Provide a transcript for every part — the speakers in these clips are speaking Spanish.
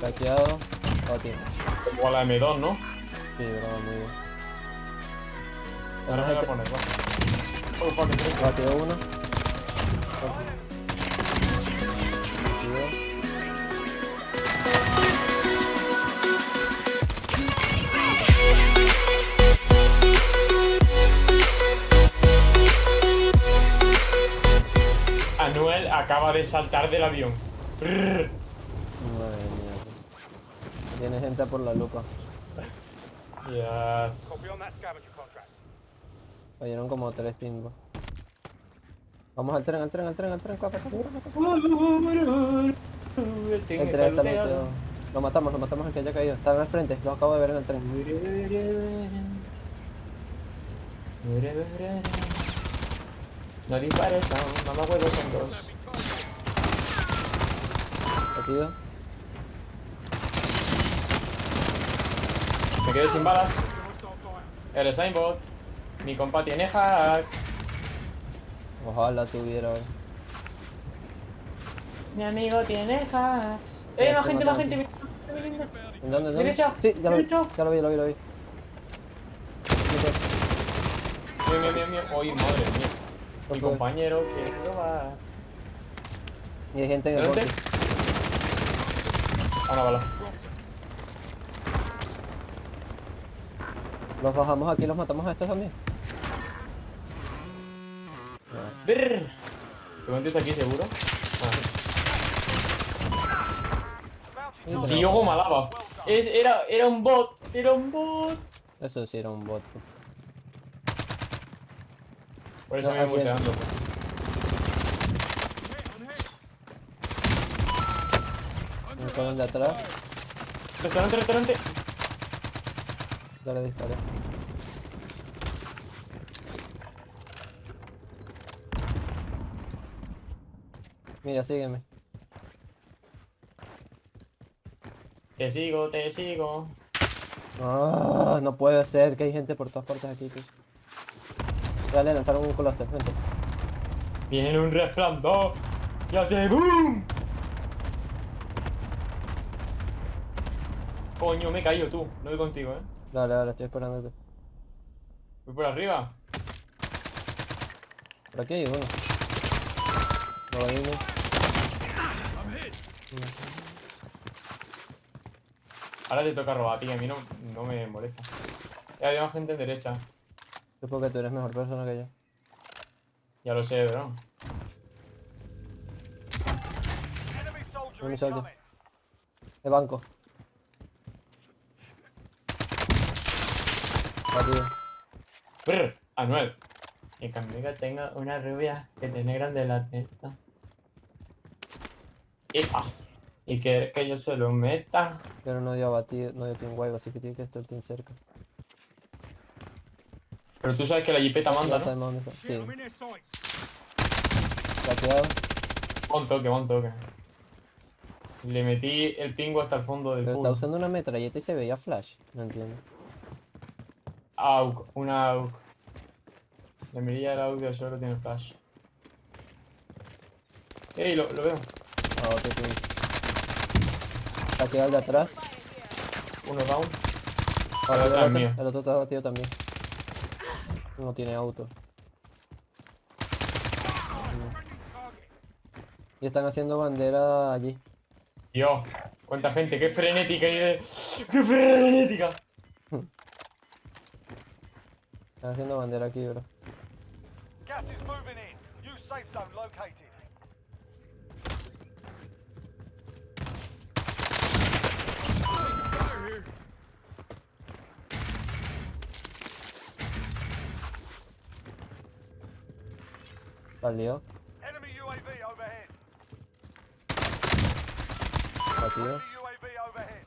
Saqueado. Bati. O a la M2, ¿no? Sí, bravo, muy bien. Ahora me voy a poner, va. Oh, fuck. Batido uno. Anuel acaba de saltar del avión. Brrr. Madre mía. Tiene gente por la lupa. Yes. Cayeron como tres timbos. Vamos al tren, al tren, al tren, al tren. El tren está. Lo matamos, lo matamos al que haya caído. Estaba al frente, lo acabo de ver en el tren. No dispares, no, mamá huevos son dos. Batido. Me quedé sin balas. Eres aimbot. Mi compa tiene hacks. Ojalá tuviera hoy. Mi amigo tiene hacks. Eh, más gente, más gente. ¿En dónde? ¿En dónde? Derecha, Sí, ya lo vi. derecha. Ya lo vi, lo vi, lo vi. Mío, mío, mío, mío. Uy, madre mía. Mi compañero quiere robar. Y hay gente en el ¿Delante? bote. Ah, una bala. Los bajamos aquí, los matamos a estos también. Brrr. ¿Te contesta aquí seguro? Ah. Tío, como alaba. Es, era, era un bot. Era un bot. Eso sí era un bot. Por eso No, me voy buceando. Me ponen de atrás. Restaurante, restaurante. Ya le disparé. Mira, sígueme. Te sigo, te sigo. Ah, no puede ser que hay gente por todas partes aquí, tío. Ya le lanzaron un coloster, vente. Viene un resplandor. Y hace boom. Coño, me he caído tú. No voy contigo, eh. Dale, dale, estoy esperándote. Voy por arriba. Por aquí hay uno. No uno. Ahora te toca robar, tío. A mí no, no me molesta. Ya había más gente en derecha. Es porque tú eres mejor persona que yo. Ya lo sé, bro. Soldier. incoming. De banco. Batido. Brr, Anuel. Y que amiga tenga una rubia que tiene grande la testa. Y, ah, y que, que yo se lo meta. Pero no dio batido, no dio team wave, así que tiene que estar team cerca. Pero tú sabes que la jipeta manda, Ya ¿no? está. Sí. Un toque, un toque. Le metí el pingo hasta el fondo del Pero está usando una metralleta y se veía flash. No entiendo. AUK, una AUK. La mirilla del audio solo tiene flash. Ey, lo, lo veo. Ah, otro team. Bateado el de atrás. Uno down. Batido el otro mío. el otro está batido también. No tiene auto. Y están haciendo bandera allí. Dios, cuánta gente, qué frenética. ¡Qué frenética! Están haciendo bandera aquí, bro. Gas is moving in. New safe zone located. Salió. Enemy UAV overhead. Batido. Enemy UAV overhead.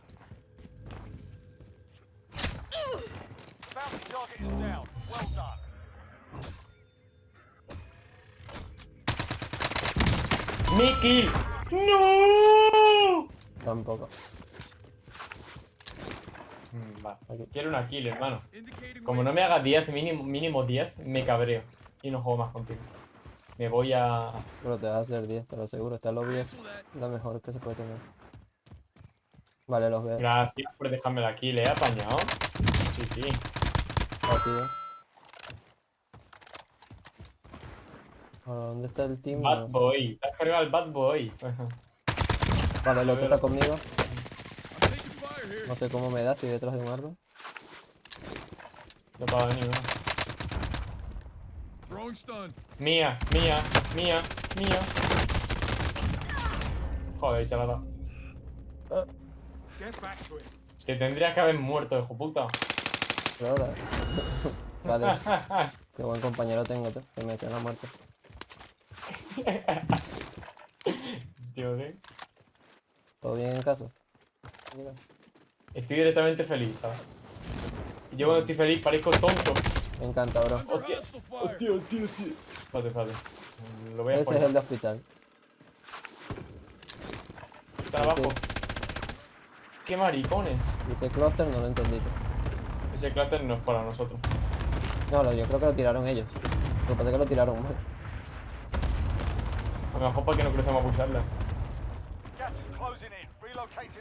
Bounty target is down. Well done. ¡Mi kill! ¡No! Tampoco. Mm, Va, quiero una kill, hermano. Como no me hagas 10, mínimo, mínimo 10, me cabreo. Y no juego más contigo. Me voy a... Pero te vas a hacer 10, te lo aseguro. Esta lobby es la mejor que se puede tener. Vale, los veo. Gracias por dejármela aquí, le he apañado. Sí, sí. Rápido. ¿Dónde está el team? Bad boy. Te has cargado el bad boy. Vale, el otro está conmigo. No sé cómo me da, estoy detrás de un árbol. No. Throwing stun. Mía, mía, mía, mía. Joder, se la it. Te tendrías que haber muerto, hijo puta. Ahora. Vale, qué buen compañero tengo, tú, que me echa la muerte. Tío, ¿eh? ¿Todo bien en casa? Mira. Estoy directamente feliz, ¿sabes? Yo cuando estoy feliz parezco tonto. Me encanta, bro. Hostia. Hostia, hostia, hostia. Espérate, espérate. Lo voy a Ese es poner. el de hospital. Está abajo. ¡Qué maricones! Dice cluster, no lo entendí. Ese cráter no es para nosotros. No, yo creo que lo tiraron ellos. Lo que pasa es que lo tiraron mal. A lo mejor para que no crucemos a pulsarla.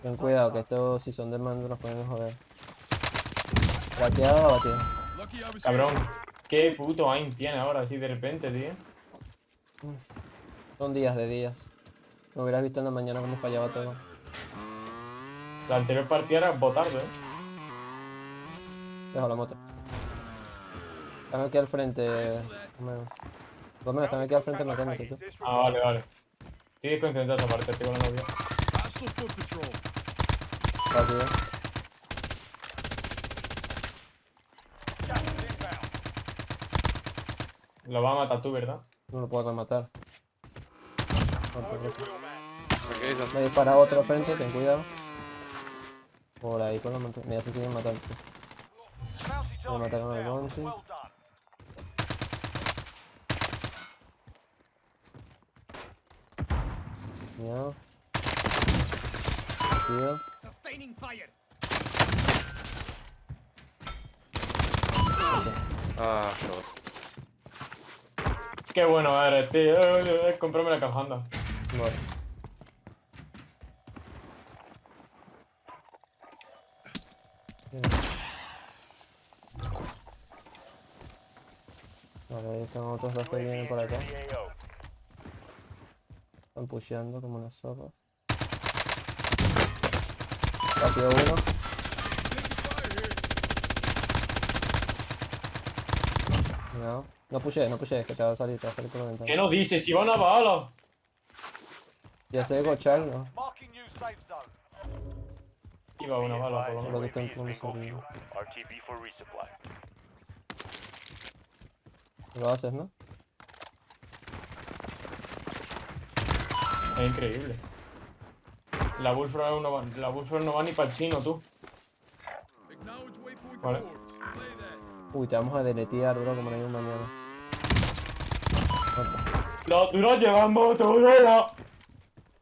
Ten cuidado, que estos si son de mando nos pueden joder. Bateado o was Cabrón, qué puto aim tiene ahora así de repente, tío. Son días de días. Me hubieras visto en la mañana cómo fallaba todo. La anterior partida era botardo, eh. Dejo la moto. Están aquí al frente. Romeo. Romeo, están aquí al frente matándose tú. Ah, vale, vale. Estoy desconcentrado esa parte, estoy con la. Gas is inbound. Lo vas a matar tú, ¿verdad? No lo puedo. No, man. Me dispara otro frente, ten cuidado. Por ahí con la montaña. Mira, se siguen matando. Bounty Lo target mataron al is down. Cuidado. Cuidado. Sustaining fire. Ah, joder. Qué bueno eres, tío. Eh, Comprarme la cajanda. Vale. Bien. Vale, ahí están otros dos que vienen por acá. Están pusheando como unas zorras. Rápido uno. Cuidado. No pushe, no pushe, que te va a salir, te va a salir por la ¿Qué ventana. no dices? Si va una bala. Ya sé gochar, ¿no? Marking new safe zone. Iba una bala, por lo Creo menos. que está en for resupply. Lo haces, ¿no? Es increíble. La Bullfrog no va, la Bullfrog no va ni para el chino, tú. Vale. Uy, te vamos a deletear, bro, como no hay un mañana. La dura lleva Motorola.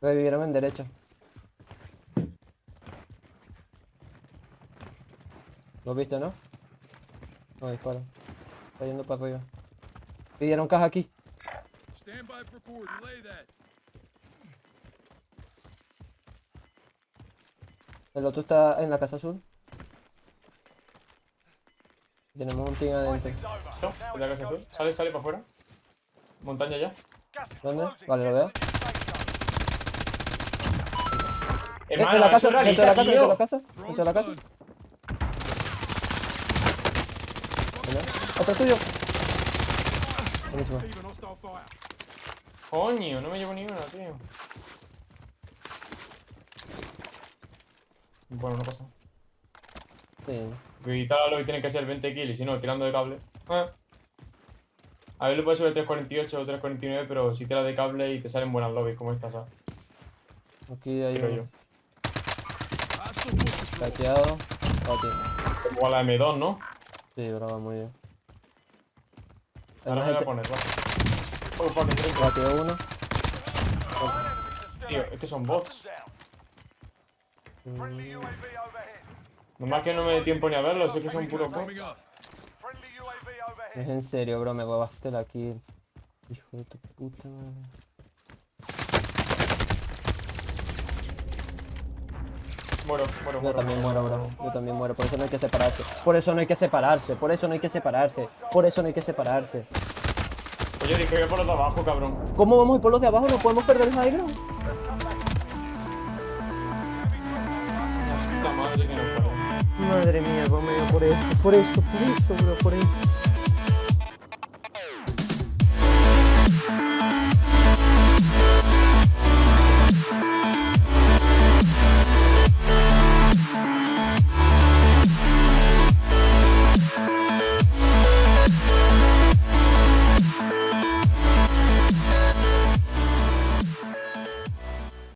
Revivieron en derecha. ¿Lo viste, no? No, dispara. Está yendo para arriba. Pidieron caja aquí. Stand by for that. El otro está en la casa azul. Tenemos un team adentro. No, en la casa azul. Sale, sale para afuera. Montaña ya. ¿Dónde? Vale, lo veo. Hermano, de la casa, dentro de la casa, dentro de la casa. Dentro de la casa. Otro tuyo. Buenísimo. Coño, no me llevo ni una, tío. Bueno, no pasa. Sí. Evitar lo que tiene que ser 20 kills, y si no, tirando de cable. Ah. A ver, le puedes subir 348 o 349, pero si tiras de cable y te salen buenas lobbies como esta, ¿sabes? Aquí hay Creo yo. uno. Saqueado. Bati. Como a la M2, ¿no? Sí, bro, va muy bien. Ahora me voy a poner, va. Oh, fucking uno. Tío, es que son bots. Nomás que no me dé tiempo ni a verlo, sé que son puro cops. Es en serio, bro, me huevaste la kill. Hijo de tu puta madre. Muero, muero, muero. Yo también muero, bro. Yo también muero. Por eso no hay que separarse. Por eso no hay que separarse. Por eso no hay que separarse. Por eso no hay que separarse. Oye, dije que por los de abajo, cabrón. ¿Cómo vamos a ir por los de abajo? ¿No podemos perder el high? madre mía, vamos por eso, por eso, por eso, bro, por eso.